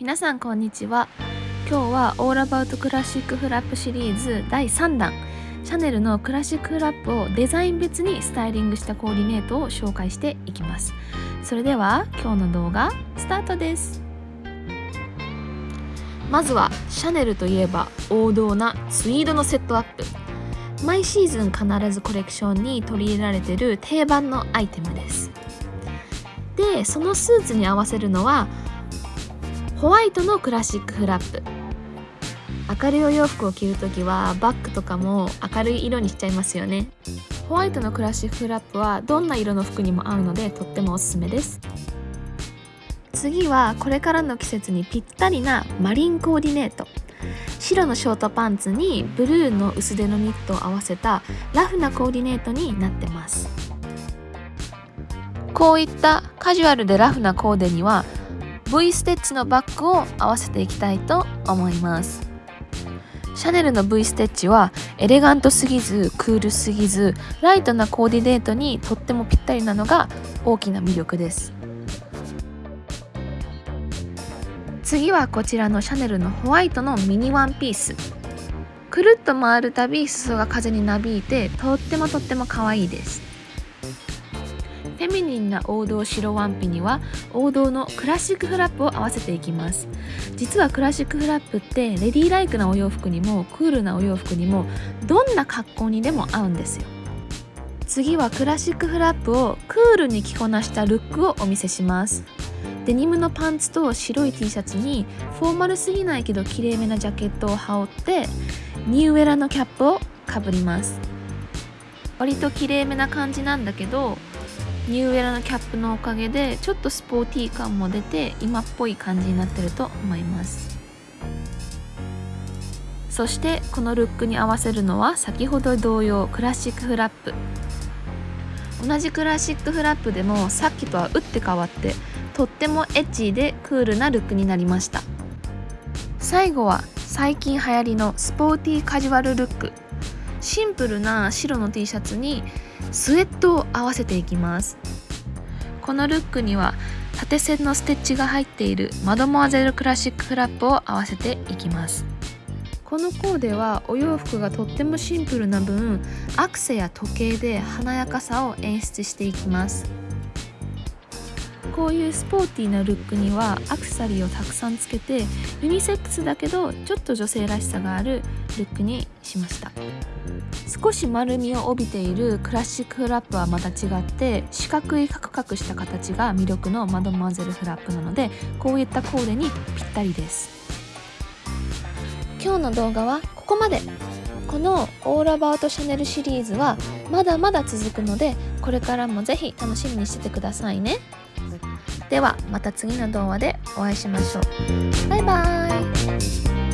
皆さんこんにちは。今日はオールアバウトクラシックフラップシリーズ第3弾。シャネルのクラシックフラップをデザイン別にスタイリングしたコーディネートを紹介していきます。それでは今日の動画スタートです。まずはシャネルといえば王道なツイードのセットアップ。毎シーズン必ずコレクションに取り入れられてる定番のアイテムです。でそのスーツに合わせるのはホワイトのクラシックフラップ。明るいお洋服を着るときはバッグとかも明るい色にしちゃいますよね。ホワイトのクラシックフラップはどんな色の服にも合うのでとってもおすすめです。次はこれからの季節にぴったりなマリンコーディネート。白のショートパンツにブルーの薄手のニットを合わせたラフなコーディネートになってます。こういったカジュアルでラフなコーデには V ステッチのバッグを合わせていきたいと思います。シャネルの V ステッチはエレガントすぎずクールすぎずライトなコーディネートにとってもぴったりなのが大きな魅力です。次はこちらのシャネルのホワイトのミニワンピース。くるっと回るたび裾が風になびいてとってもとっても可愛いです。フェミニンな王道白ワンピには王道のクラシックフラップを合わせていきます。実はクラシックフラップってレディーライクなお洋服にもクールなお洋服にもどんな格好にでも合うんですよ。次はクラシックフラップをクールに着こなしたルックをお見せします。デニムのパンツと白い T シャツにフォーマルすぎないけどきれいめなジャケットを羽織ってニューエラのキャップをかぶります。割ときれいめな感じなんだけどニューエラのキャップのおかげでちょっとスポーティー感も出て今っぽい感じになってると思います。そしてこのルックに合わせるのは先ほど同様クラシックフラップ。同じクラシックフラップでもさっきとは打って変わってとってもエッチでクールなルックになりました。最後は最近流行りのスポーティーカジュアルルック。シンプルな白の T シャツにスウェットを合わせていきます。このルックには縦線のステッチが入っているマドモアゼルクラシックフラップを合わせていきます。このコーデはお洋服がとってもシンプルな分アクセや時計で華やかさを演出していきます。こういうスポーティーなルックにはアクセサリーをたくさんつけてユニセックスだけどちょっと女性らしさがあるルックにしました。少し丸みを帯びているクラシックフラップはまた違って四角いカクカクした形が魅力のマドモアゼルフラップなのでこういったコーデにぴったりです。今日の動画はここまで。このオールアバウトシャネルシリーズはまだまだ続くのでこれからもぜひ楽しみにしててくださいね。ではまた次の動画でお会いしましょう。バイバーイ。